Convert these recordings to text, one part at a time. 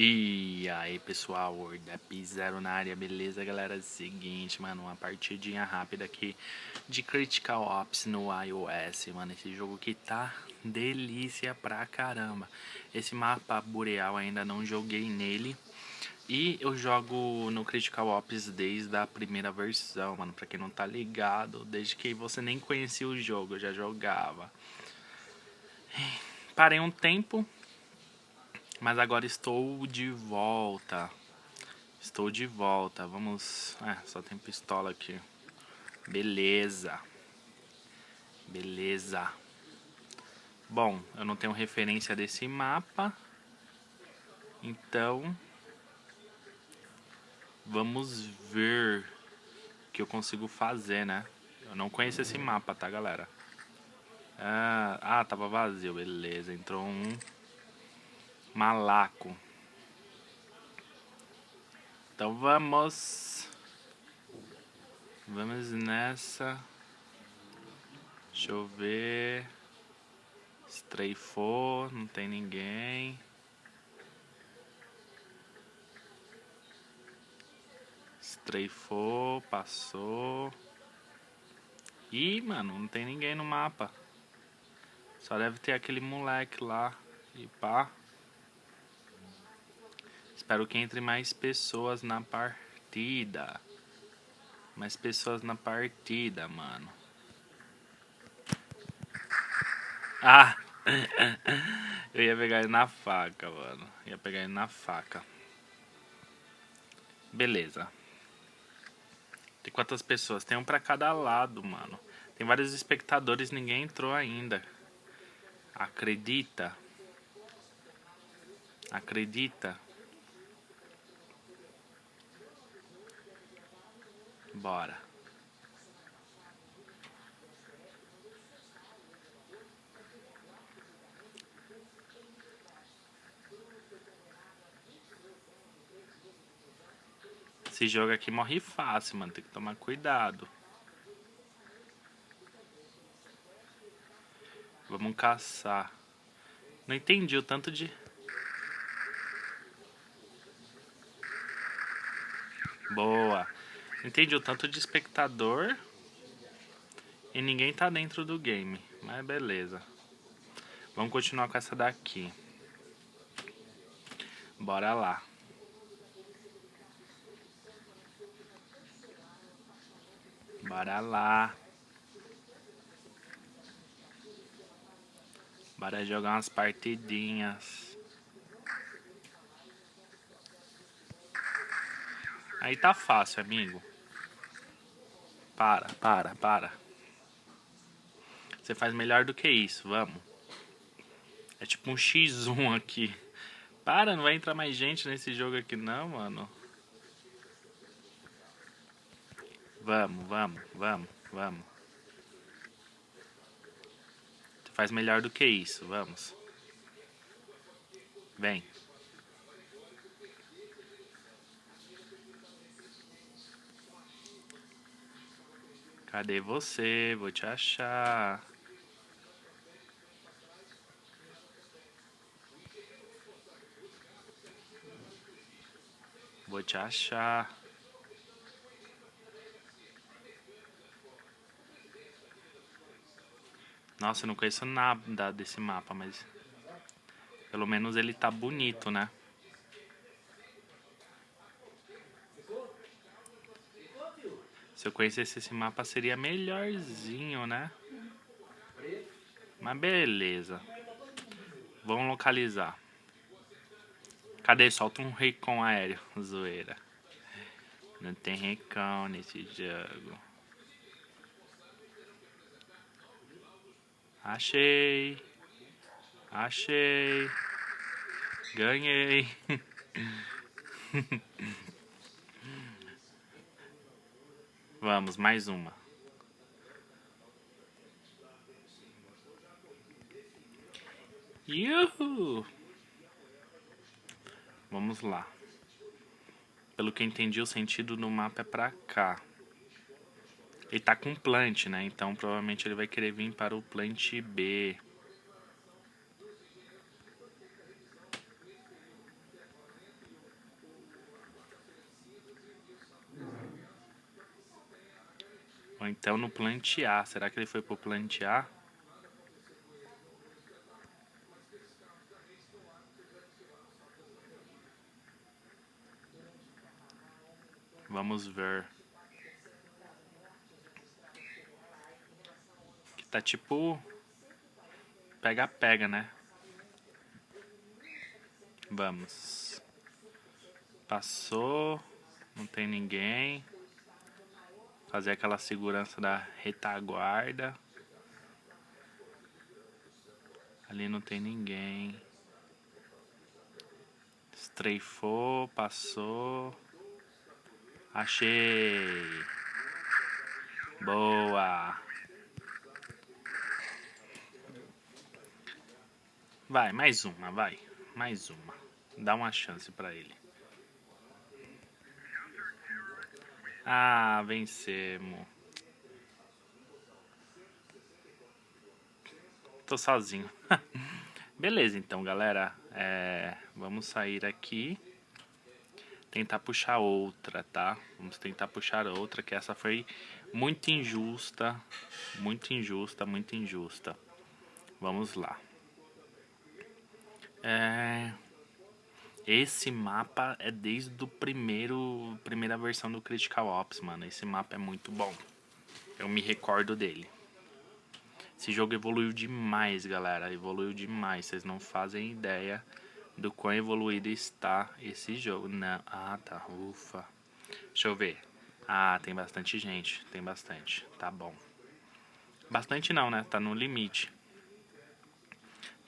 E aí pessoal, da P0 na área, beleza galera? Seguinte, mano, uma partidinha rápida aqui de Critical Ops no iOS, mano, esse jogo que tá delícia pra caramba. Esse mapa boreal ainda não joguei nele e eu jogo no Critical Ops desde a primeira versão, mano, pra quem não tá ligado, desde que você nem conhecia o jogo, eu já jogava. Parei um tempo mas agora estou de volta. Estou de volta. Vamos... É, só tem pistola aqui. Beleza. Beleza. Bom, eu não tenho referência desse mapa. Então... Vamos ver o que eu consigo fazer, né? Eu não conheço esse mapa, tá, galera? Ah, ah tava vazio. Beleza, entrou um... Malaco. Então vamos. Vamos nessa. Deixa eu ver. Estreifou, não tem ninguém. Estreifou, passou. Ih, mano, não tem ninguém no mapa. Só deve ter aquele moleque lá. E pá. Espero que entre mais pessoas na partida. Mais pessoas na partida, mano. Ah! Eu ia pegar ele na faca, mano. Ia pegar ele na faca. Beleza. Tem quantas pessoas? Tem um pra cada lado, mano. Tem vários espectadores, ninguém entrou ainda. Acredita? Acredita? Bora. Esse jogo aqui morre fácil, mano. Tem que tomar cuidado. Vamos caçar. Não entendi o tanto de... Boa. Entendi o tanto de espectador e ninguém tá dentro do game, mas beleza. Vamos continuar com essa daqui. Bora lá. Bora lá. Bora jogar umas partidinhas. Aí tá fácil, amigo. Para, para, para. Você faz melhor do que isso, vamos. É tipo um X1 aqui. Para, não vai entrar mais gente nesse jogo aqui não, mano. Vamos, vamos, vamos, vamos. Você faz melhor do que isso, vamos. Vem. Cadê você? Vou te achar. Vou te achar. Nossa, eu não conheço nada desse mapa, mas... Pelo menos ele tá bonito, né? Eu conhecesse esse mapa seria melhorzinho, né? Mas beleza. Vamos localizar. Cadê? Solta um recon aéreo. Zoeira. Não tem recon nesse jogo. Achei. Achei. Ganhei. Vamos, mais uma. Yuhu! Vamos lá. Pelo que eu entendi, o sentido do mapa é pra cá. Ele tá com plant, né? Então provavelmente ele vai querer vir para o plant B. Então no plantear. Será que ele foi pro plantear? Vamos ver. Que tá tipo... Pega-pega, né? Vamos. Passou. Não tem ninguém. Fazer aquela segurança da retaguarda. Ali não tem ninguém. Estreifou, passou. Achei. Boa. Vai, mais uma, vai. Mais uma. Dá uma chance pra ele. Ah, vencemos. Tô sozinho. Beleza, então, galera. É, vamos sair aqui. Tentar puxar outra, tá? Vamos tentar puxar outra, que essa foi muito injusta. Muito injusta, muito injusta. Vamos lá. É... Esse mapa é desde o primeiro primeira versão do Critical Ops, mano. Esse mapa é muito bom. Eu me recordo dele. Esse jogo evoluiu demais, galera. Evoluiu demais. Vocês não fazem ideia do quão evoluído está esse jogo. Não. Ah, tá. Ufa. Deixa eu ver. Ah, tem bastante gente. Tem bastante. Tá bom. Bastante não, né? Tá no limite.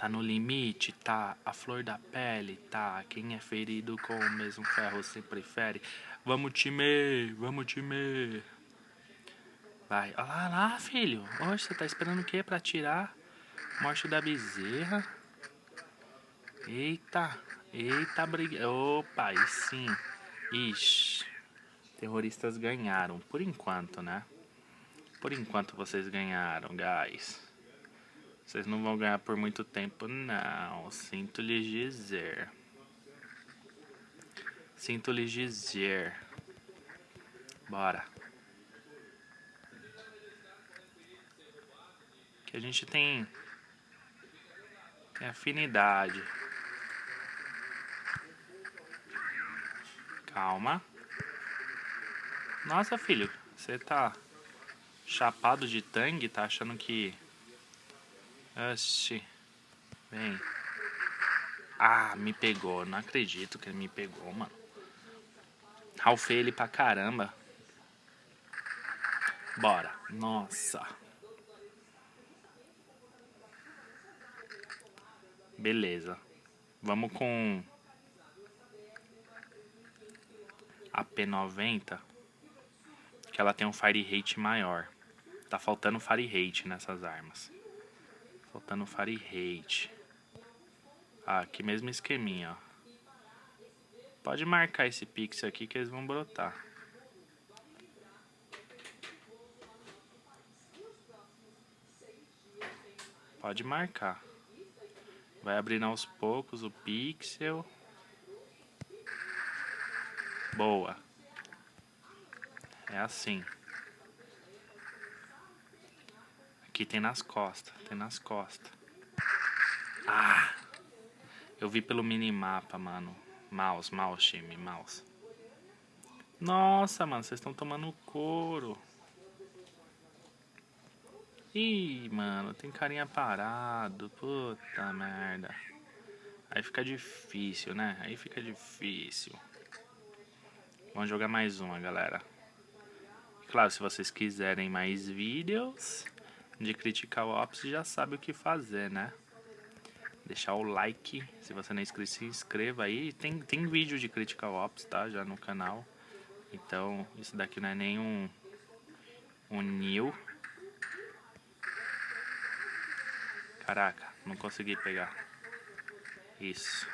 Tá no limite, tá a flor da pele, tá quem é ferido com o mesmo ferro se prefere. Vamos time, vamos time. Vai, olha lá, lá filho. Hoje você tá esperando o que pra tirar? Morte da bezerra. Eita, eita briga. Opa, aí sim. Ixi, terroristas ganharam, por enquanto, né? Por enquanto vocês ganharam, guys. Vocês não vão ganhar por muito tempo, não. Sinto lhes dizer. Sinto lhes dizer. Bora. Que a gente tem, tem afinidade. Calma. Nossa, filho. Você tá chapado de tangue? Tá achando que Oxi. Vem. Ah, me pegou. Não acredito que ele me pegou, mano. Ralfei ele pra caramba. Bora. Nossa. Beleza. Vamos com a P90. Que ela tem um fire rate maior. Tá faltando fire rate nessas armas. Faltando Fahrenheit. Ah, aqui mesmo esqueminha, ó. Pode marcar esse pixel aqui que eles vão brotar. Pode marcar. Vai abrindo aos poucos o pixel. Boa. É assim. Aqui tem nas costas, tem nas costas. Ah! Eu vi pelo minimapa, mano. Mouse, mouse, time, mouse. Nossa, mano, vocês estão tomando couro. Ih, mano, tem carinha parado. Puta merda. Aí fica difícil, né? Aí fica difícil. Vamos jogar mais uma, galera. Claro, se vocês quiserem mais vídeos, de Critical Ops já sabe o que fazer, né? Deixar o like, se você não é inscrito, se inscreva aí. Tem, tem vídeo de Critical Ops, tá? Já no canal. Então, isso daqui não é nenhum um new. Caraca, não consegui pegar. Isso.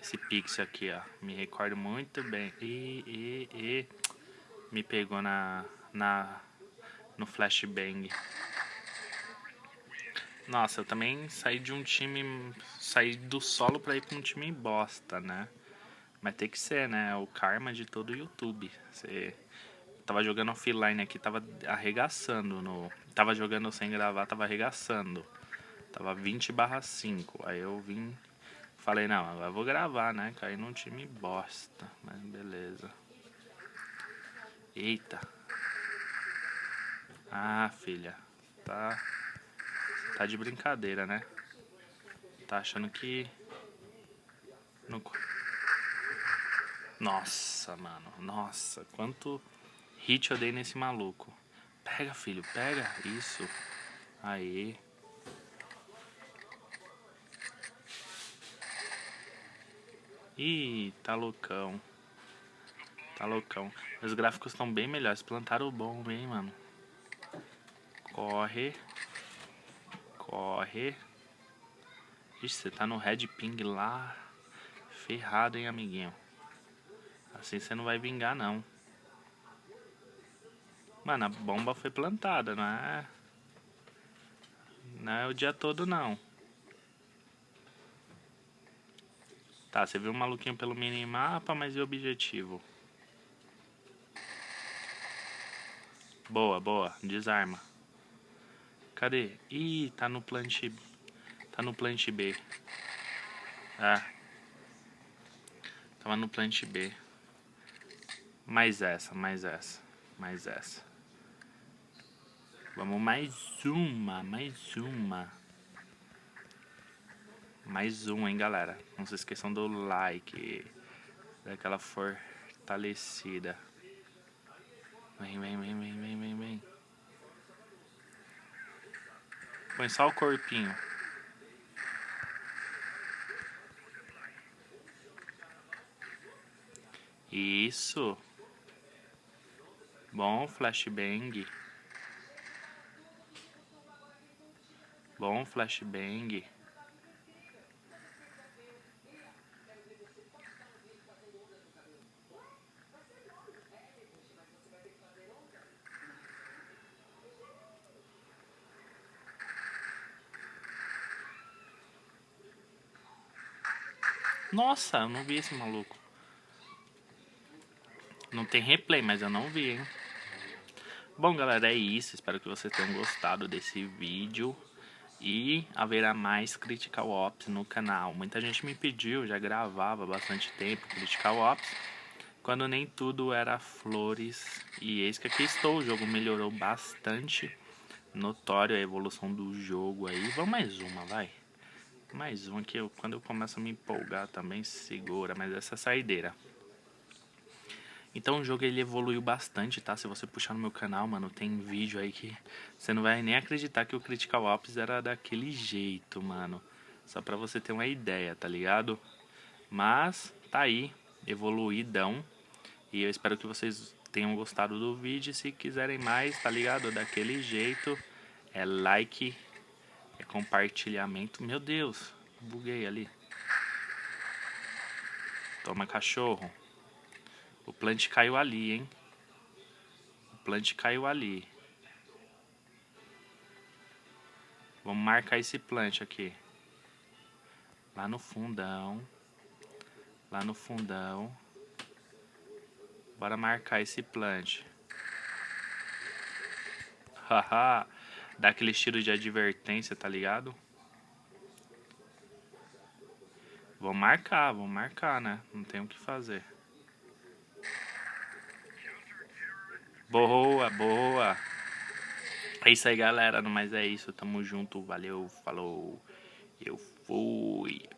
Esse pixel aqui, ó. Me recordo muito bem. E, e, e. Me pegou na, na no flashbang. Nossa, eu também saí de um time. Saí do solo pra ir pra um time bosta, né? Mas tem que ser, né? O karma de todo YouTube. Você tava jogando offline aqui, tava arregaçando no... Tava jogando sem gravar, tava arregaçando. Tava 20 barra 5. Aí eu vim... Falei, não, agora eu vou gravar, né? Caí num time bosta. Mas beleza. Eita. Ah, filha. Tá... Tá de brincadeira, né? Tá achando que... No... Nossa, mano. Nossa, quanto hit eu dei nesse maluco. Pega, filho, pega. Isso. Aí. Ih, tá loucão. Tá loucão. Os gráficos estão bem melhores. Plantaram o bom, hein, mano. Corre. Corre. Ixi, você tá no red ping lá. Ferrado, hein, amiguinho. Assim você não vai vingar, não. Mano, a bomba foi plantada, não é... Não é o dia todo, não. Tá, você viu um maluquinho pelo minimapa, mas e o objetivo? Boa, boa. Desarma. Cadê? Ih, tá no plant... Tá no plant B. Ah. Tava no plant B. Mais essa, mais essa, mais essa. Vamos mais uma, mais uma. Mais uma, hein, galera. Não se esqueçam do like. Daquela fortalecida. Vem, vem, vem, vem, vem, vem, vem. Põe só o corpinho. Isso. Bom flashbang. Bom flashbang. Nossa, eu não vi esse maluco. Não tem replay, mas eu não vi, hein? Bom, galera, é isso. Espero que vocês tenham gostado desse vídeo. E haverá mais Critical Ops no canal. Muita gente me pediu, já gravava bastante tempo Critical Ops. Quando nem tudo era flores. E eis que aqui estou. O jogo melhorou bastante. Notório a evolução do jogo aí. Vamos mais uma, vai. Mais uma que eu, quando eu começo a me empolgar também segura. Mas essa é saideira. Então o jogo ele evoluiu bastante, tá? Se você puxar no meu canal, mano, tem vídeo aí que você não vai nem acreditar que o Critical Ops era daquele jeito, mano. Só pra você ter uma ideia, tá ligado? Mas tá aí, evoluidão. E eu espero que vocês tenham gostado do vídeo. Se quiserem mais, tá ligado? Daquele jeito, é like, é compartilhamento. Meu Deus, buguei ali. Toma cachorro. O plant caiu ali, hein? O plant caiu ali. Vamos marcar esse plant aqui. Lá no fundão. Lá no fundão. Bora marcar esse plant. Haha. Dá aquele estilo de advertência, tá ligado? Vou marcar, vou marcar, né? Não tem o que fazer. Boa, boa. É isso aí, galera. Mas é isso. Tamo junto. Valeu, falou. Eu fui.